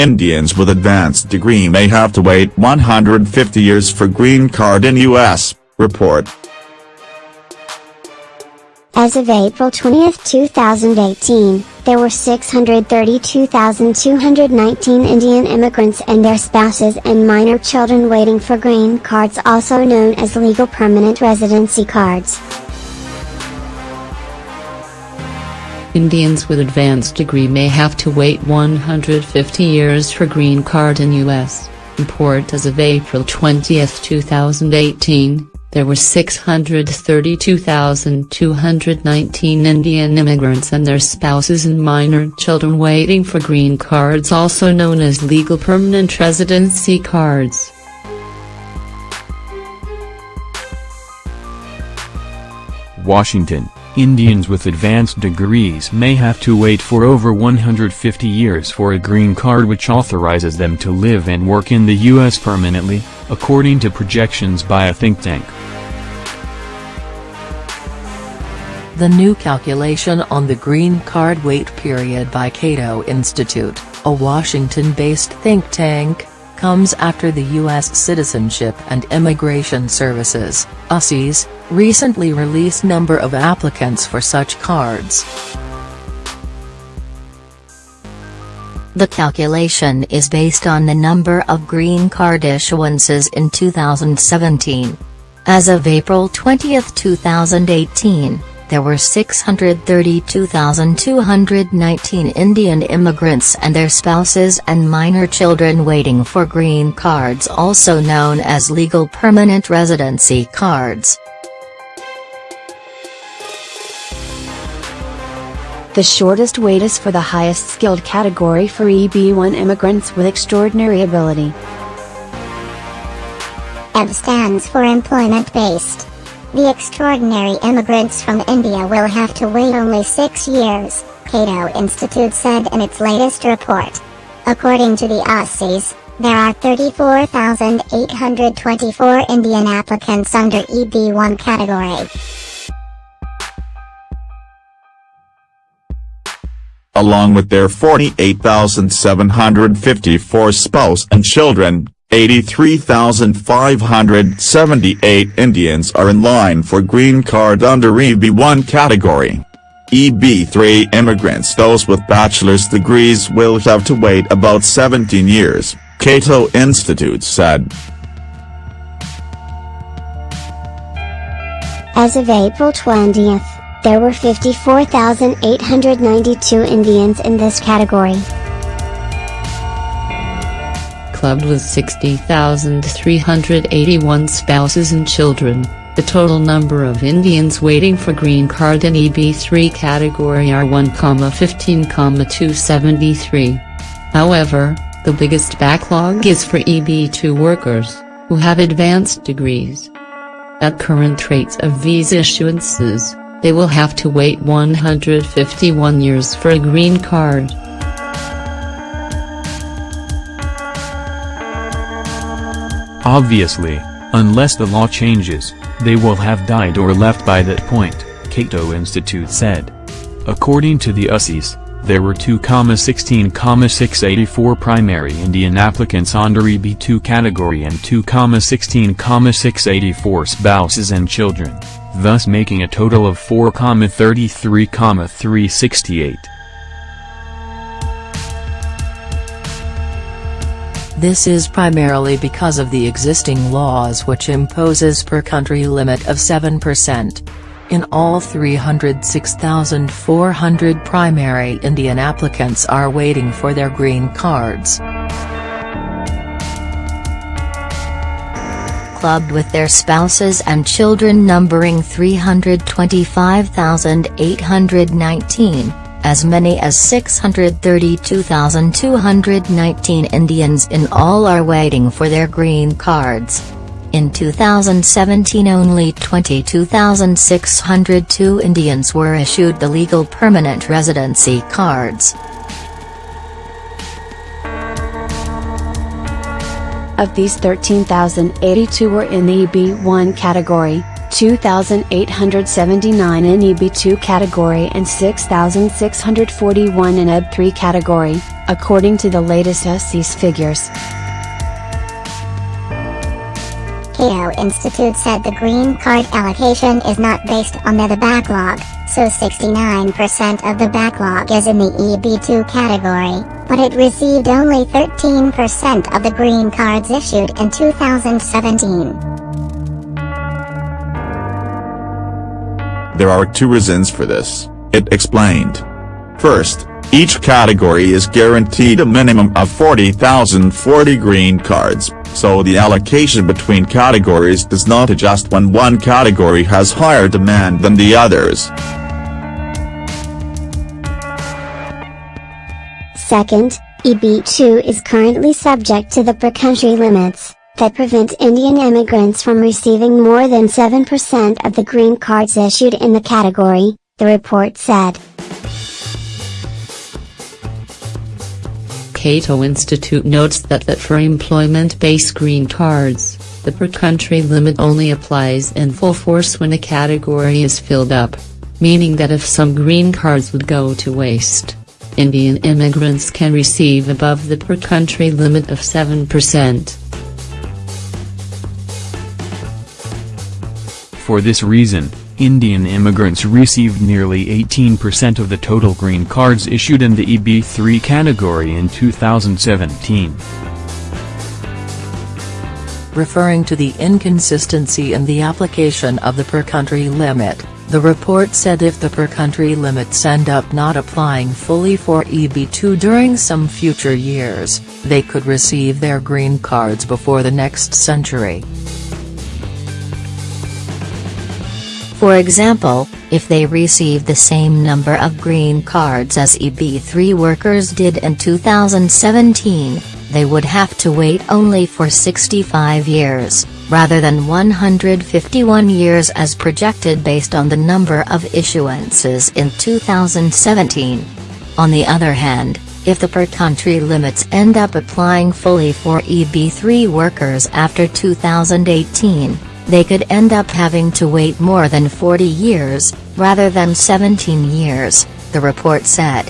Indians with advanced degree may have to wait 150 years for green card in U.S., report. As of April 20, 2018, there were 632,219 Indian immigrants and their spouses and minor children waiting for green cards also known as legal permanent residency cards. Indians with advanced degree may have to wait 150 years for green card in U.S. Report as of April 20, 2018, there were 632,219 Indian immigrants and their spouses and minor children waiting for green cards also known as legal permanent residency cards. Washington Indians with advanced degrees may have to wait for over 150 years for a green card which authorizes them to live and work in the U.S. permanently, according to projections by a think tank. The new calculation on the green card wait period by Cato Institute, a Washington-based think tank, comes after the U.S. Citizenship and Immigration Services, USCIS, recently released number of applicants for such cards. The calculation is based on the number of green card issuances in 2017. As of April 20, 2018, there were 632,219 Indian immigrants and their spouses and minor children waiting for green cards also known as legal permanent residency cards. The shortest wait is for the highest skilled category for EB1 immigrants with extraordinary ability. EB stands for employment based. The extraordinary immigrants from India will have to wait only six years, Cato Institute said in its latest report. According to the USCIS, there are 34,824 Indian applicants under EB1 category. Along with their 48,754 spouse and children, 83,578 Indians are in line for green card under EB1 category. EB3 immigrants those with bachelor's degrees will have to wait about 17 years, Cato Institute said. As of April 20th, there were 54,892 Indians in this category clubbed with 60,381 spouses and children, the total number of Indians waiting for green card in EB3 category are 1,15,273. However, the biggest backlog is for EB2 workers, who have advanced degrees. At current rates of visa issuances, they will have to wait 151 years for a green card. Obviously, unless the law changes, they will have died or left by that point, Cato Institute said. According to the USCIS, there were 2,16,684 primary Indian applicants under EB2 category and 2,16,684 spouses and children, thus making a total of 4,33,368. This is primarily because of the existing laws which imposes per country limit of 7%. In all 306,400 primary Indian applicants are waiting for their green cards. Clubbed with their spouses and children numbering 325,819, as many as 632,219 Indians in all are waiting for their green cards. In 2017 only 22,602 Indians were issued the legal permanent residency cards. Of these 13,082 were in the EB1 category, 2,879 in EB2 category and 6,641 in EB3 category, according to the latest SCS figures. Cato Institute said the green card allocation is not based on the backlog, so 69% of the backlog is in the EB2 category, but it received only 13% of the green cards issued in 2017. There are two reasons for this, it explained. First, each category is guaranteed a minimum of 40,040 green cards, so the allocation between categories does not adjust when one category has higher demand than the others. Second, EB2 is currently subject to the per-country limits, that prevent Indian immigrants from receiving more than 7% of the green cards issued in the category, the report said. Cato Institute notes that, that for employment-based green cards, the per-country limit only applies in full force when a category is filled up, meaning that if some green cards would go to waste, Indian immigrants can receive above the per-country limit of 7%. For this reason, Indian immigrants received nearly 18% of the total green cards issued in the EB3 category in 2017. Referring to the inconsistency in the application of the per-country limit, the report said if the per-country limits end up not applying fully for EB2 during some future years, they could receive their green cards before the next century. For example, if they receive the same number of green cards as EB3 workers did in 2017, they would have to wait only for 65 years, rather than 151 years as projected based on the number of issuances in 2017. On the other hand, if the per-country limits end up applying fully for EB3 workers after 2018, they could end up having to wait more than 40 years, rather than 17 years, the report said.